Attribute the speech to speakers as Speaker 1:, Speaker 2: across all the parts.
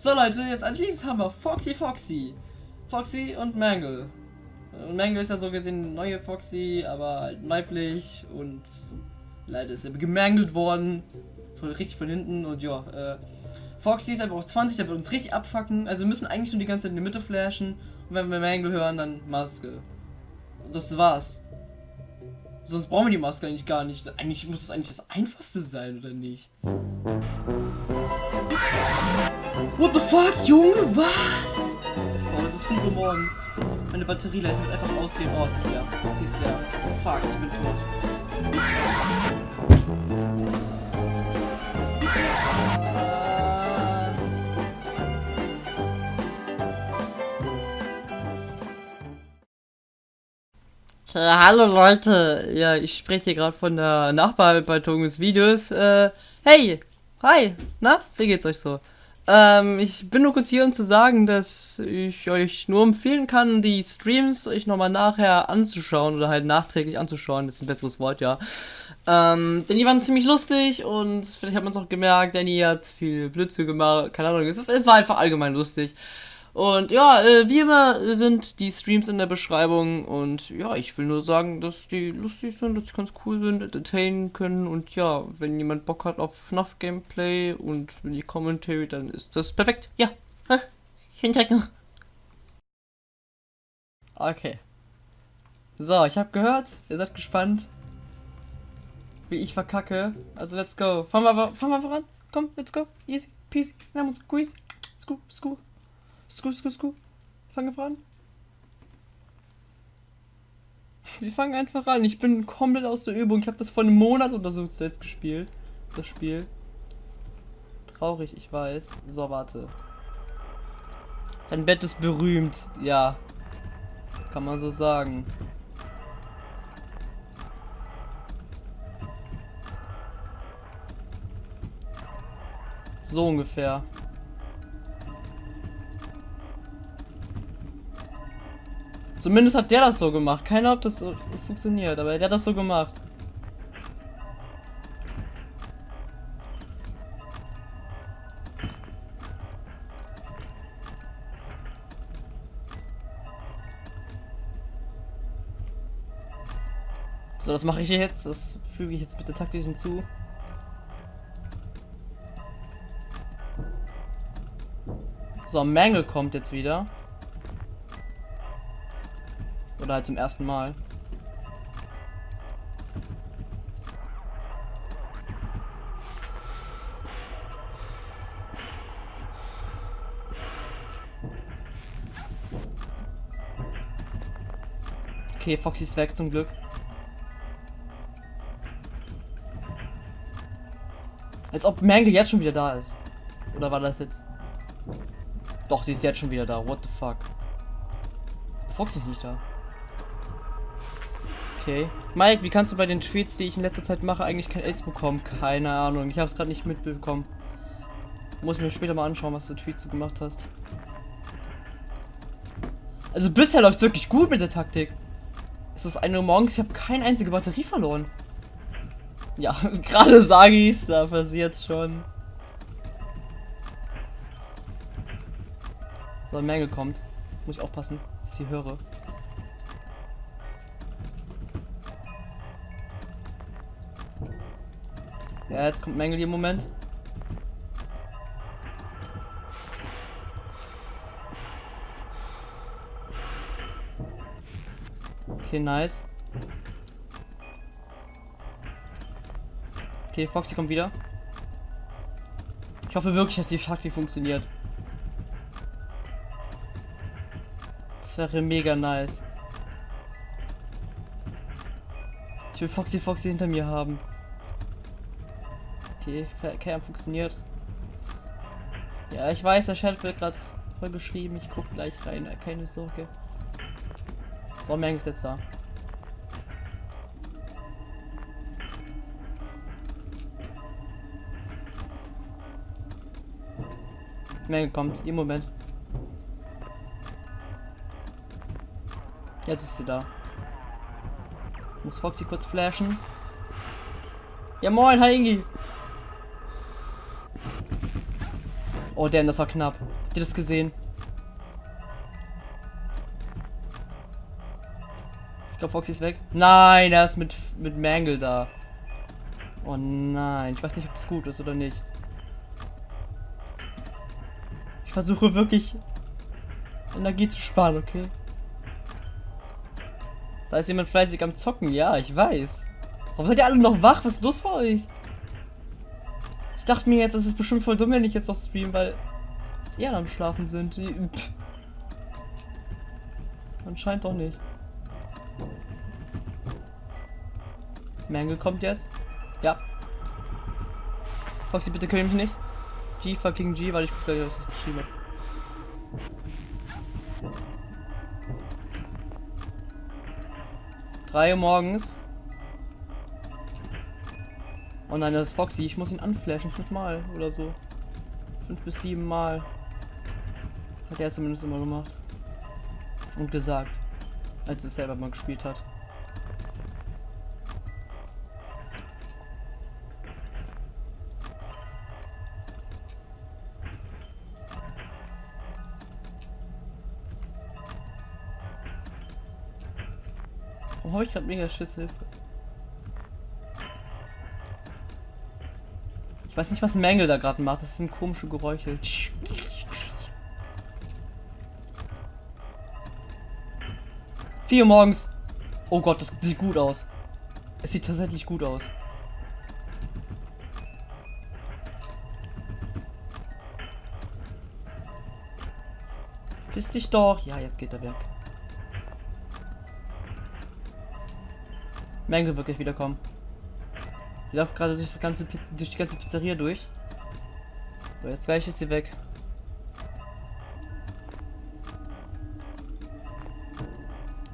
Speaker 1: So Leute, jetzt als nächstes haben wir Foxy Foxy. Foxy und Mangle. Und Mangle ist ja so gesehen neue Foxy, aber halt weiblich und leider ist er gemangelt worden. Von, richtig von hinten und ja, äh, Foxy ist einfach auf 20, der wird uns richtig abfacken. Also wir müssen eigentlich nur die ganze Zeit in die Mitte flashen. Und wenn wir Mangle hören, dann Maske. Das war's. Sonst brauchen wir die Maske eigentlich gar nicht. Eigentlich muss das eigentlich das einfachste sein, oder nicht? What the fuck, Junge? Was? Oh, es ist 5 Uhr morgens. Meine Batterie lässt halt einfach ausgehen. Oh, sie ist leer. Sie ist leer. Fuck, ich bin tot. Äh, hallo Leute, ja, ich spreche gerade von der Nachbearbeitung des Videos. Äh, hey, hi, na, wie geht's euch so? Ähm, ich bin nur kurz hier, um zu sagen, dass ich euch nur empfehlen kann, die Streams euch nochmal nachher anzuschauen oder halt nachträglich anzuschauen, das ist ein besseres Wort, ja. Ähm, denn die waren ziemlich lustig und vielleicht hat man es auch gemerkt, Danny hat viel Blödsinn gemacht, keine Ahnung, es, es war einfach allgemein lustig. Und ja, äh, wie immer sind die Streams in der Beschreibung und ja, ich will nur sagen, dass die lustig sind, dass sie ganz cool sind, entertainen können und ja, wenn jemand Bock hat auf FNAF Gameplay und die Commentary, dann ist das perfekt. Ja, hinchecken. Okay. So, ich habe gehört, ihr seid gespannt, wie ich verkacke. Also let's go. Fangen wir, fangen wir voran. Komm, let's go. Easy, peasy, lemon squeeze. Scoop, scoop. Sku, sku, sku. Fangen wir an. Wir fangen einfach an. Ich bin komplett aus der Übung. Ich habe das vor einem Monat oder so zuletzt gespielt. Das Spiel. Traurig, ich weiß. So, warte. Dein Bett ist berühmt. Ja. Kann man so sagen. So ungefähr. Zumindest hat der das so gemacht. Keiner ob das so funktioniert, aber der hat das so gemacht. So, das mache ich jetzt. Das füge ich jetzt bitte taktisch hinzu. So, Mangel kommt jetzt wieder. Oder halt zum ersten Mal. Okay, Foxy ist weg zum Glück. Als ob Mangle jetzt schon wieder da ist. Oder war das jetzt? Doch, sie ist jetzt schon wieder da. What the fuck? Foxy ist nicht da. Okay. Mike, wie kannst du bei den Tweets, die ich in letzter Zeit mache, eigentlich kein AIDS bekommen? Keine Ahnung. Ich habe es gerade nicht mitbekommen. Muss mir später mal anschauen, was du Tweets du gemacht hast. Also bisher läuft es wirklich gut mit der Taktik. Es ist 1 Uhr morgens, ich habe keine einzige Batterie verloren. Ja, gerade sage ich es, da passiert's schon. So, ein Mängel kommt. Muss ich aufpassen, dass ich sie höre. Ja, jetzt kommt Mängel im Moment. Okay, nice. Okay, Foxy kommt wieder. Ich hoffe wirklich, dass die Taktik funktioniert. Das wäre mega nice. Ich will Foxy Foxy hinter mir haben. Okay, Cam funktioniert. Ja, ich weiß, der Chat wird gerade voll geschrieben. Ich guck gleich rein, keine Sorge. So, Meng ist jetzt da. Menge kommt, im Moment. Jetzt ist sie da. Muss Foxy kurz flashen. Ja moin, hi Ingi. Oh, damn, das war knapp. Habt ihr das gesehen? Ich glaube, Foxy ist weg. Nein, er ist mit, mit Mangle da. Oh nein, ich weiß nicht, ob das gut ist oder nicht. Ich versuche wirklich Energie zu sparen, okay? Da ist jemand fleißig am Zocken, ja, ich weiß. Warum seid ihr alle noch wach? Was ist los bei euch? Ich dachte mir jetzt, es ist bestimmt voll dumm, wenn ich jetzt noch stream, weil jetzt eher am Schlafen sind. Pff. Anscheinend doch nicht. Mangle kommt jetzt. Ja. Foxy, bitte kill mich nicht. G fucking G, weil ich guck gleich, was ich geschrieben habe. Drei Uhr morgens. Oh nein, das ist Foxy. Ich muss ihn anflashen. Fünfmal oder so. Fünf bis sieben Mal. Hat er zumindest immer gemacht. Und gesagt. Als es selber mal gespielt hat. Warum habe ich gerade mega? Ich weiß nicht, was Mängel da gerade macht. Das sind komische Geräusche. Vier morgens. Oh Gott, das sieht gut aus. Es sieht tatsächlich gut aus. Piss dich doch. Ja, jetzt geht er weg. Mangle wird gleich wiederkommen. Sie läuft gerade durch, das ganze, durch die ganze Pizzeria durch. So, jetzt gleich ist sie weg.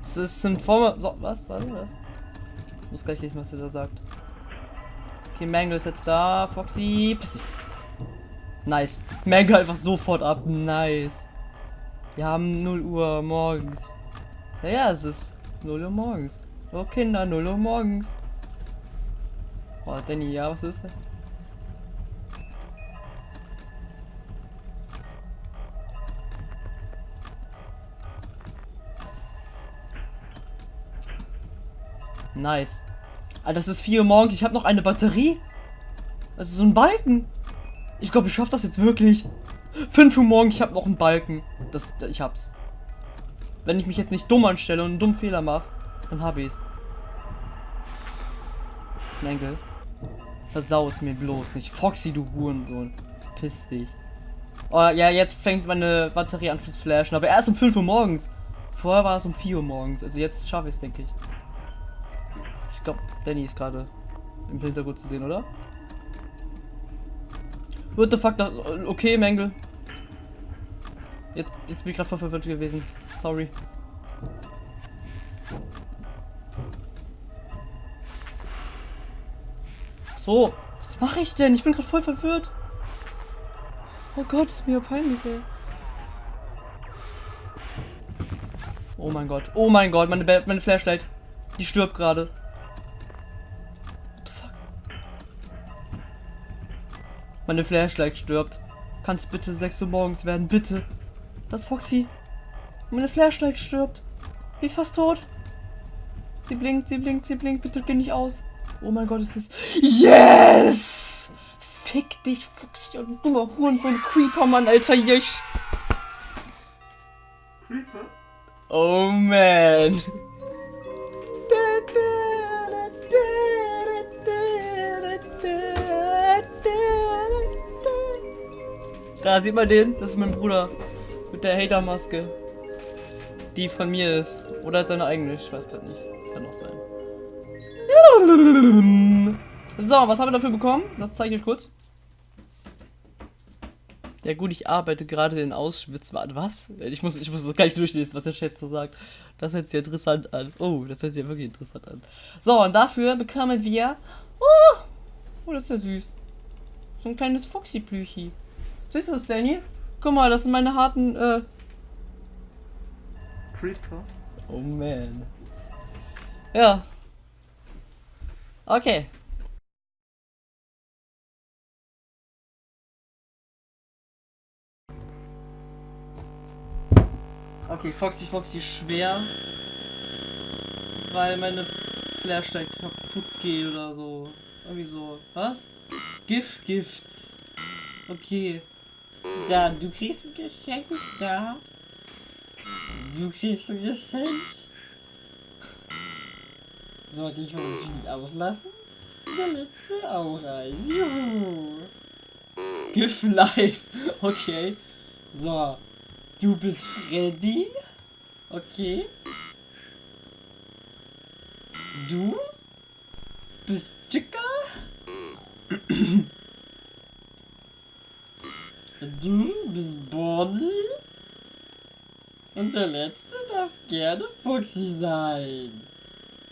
Speaker 1: Es ist ein Form. So, was? Was? Was? Ich muss gleich lesen, was er da sagt. Okay, Mangle ist jetzt da. Foxy. Dich. Nice. Mangle einfach sofort ab. Nice. Wir haben 0 Uhr morgens. Ja, ja, es ist 0 Uhr morgens. Oh Kinder, 0 Uhr morgens. Oh, Danny, ja, was ist das? Nice. Alter, das ist 4 Uhr morgens. Ich habe noch eine Batterie. Also so ein Balken. Ich glaube, ich schaffe das jetzt wirklich. 5 Uhr morgens, ich habe noch einen Balken. Das, ich hab's. Wenn ich mich jetzt nicht dumm anstelle und einen dummen Fehler mache. Dann habe ich's. Mangle. Versau es mir bloß nicht. Foxy, du Hurensohn. Piss dich. Oh, ja, jetzt fängt meine Batterie an zu flashen. Aber erst um 5 Uhr morgens. Vorher war es um 4 Uhr morgens. Also jetzt schaffe ich es, denke ich. Ich glaube, Danny ist gerade im Hintergrund zu sehen, oder? What the fuck? Okay, Mangle. Jetzt, jetzt bin ich gerade verwirrt gewesen. Sorry. So, was mache ich denn? Ich bin gerade voll verwirrt. Oh Gott, ist mir peinlich, ey. Oh mein Gott. Oh mein Gott, meine, meine Flashlight. Die stirbt gerade. What the fuck? Meine Flashlight stirbt. Kann es bitte 6 Uhr morgens werden? Bitte. Das Foxy. Meine Flashlight stirbt. Sie ist fast tot. Sie blinkt, sie blinkt, sie blinkt. Bitte geh nicht aus. Oh mein Gott, es ist. Yes! Fick dich, Fuchs, du dummer Hurensohn, Creeper, Mann, Alter, Jesch. Creeper? Oh man. Da sieht man den, das ist mein Bruder. Mit der Hater-Maske. Die von mir ist. Oder seine eigene, ich weiß gerade nicht. Kann auch sein. So, was haben wir dafür bekommen? Das zeige ich euch kurz. Ja gut, ich arbeite gerade in Auschwitz. Was? Ich muss, ich muss das gar nicht durchlesen, was der Chat so sagt. Das hört sich interessant an. Oh, das hört sich ja wirklich interessant an. So, und dafür bekamen wir... Oh, oh das ist ja süß. So ein kleines Foxy-Plüchi. Siehst du das, Danny? Guck mal, das sind meine harten... Äh Creeper. Oh man. Ja, Okay.
Speaker 2: Okay, Foxy Foxy schwer. Weil meine Flashlight kaputt geht oder so. Irgendwie so. Was? Gift, Gifts. Okay.
Speaker 1: Dann, du kriegst ein Geschenk, ja? Du kriegst ein Geschenk. Sollte ich nicht auslassen? Der letzte Aureis. Juhu.
Speaker 2: Gift Life. Okay.
Speaker 1: So. Du bist Freddy? Okay. Du? Bist Chica? Du bist Bonnie? Und der letzte darf gerne Fuchsi sein.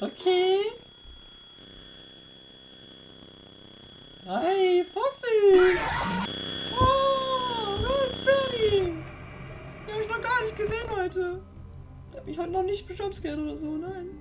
Speaker 1: Okay. Hi, Foxy!
Speaker 2: Oh, Ron Freddy. Den habe ich noch gar nicht gesehen heute. Der hat mich heute noch nicht bejumpscared oder so, nein.